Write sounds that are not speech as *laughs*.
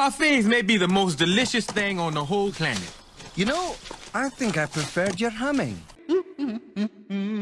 Parfaits may be the most delicious thing on the whole planet. You know, I think I preferred your humming. *laughs* Mm-hmm, mm-hmm, mm-hmm.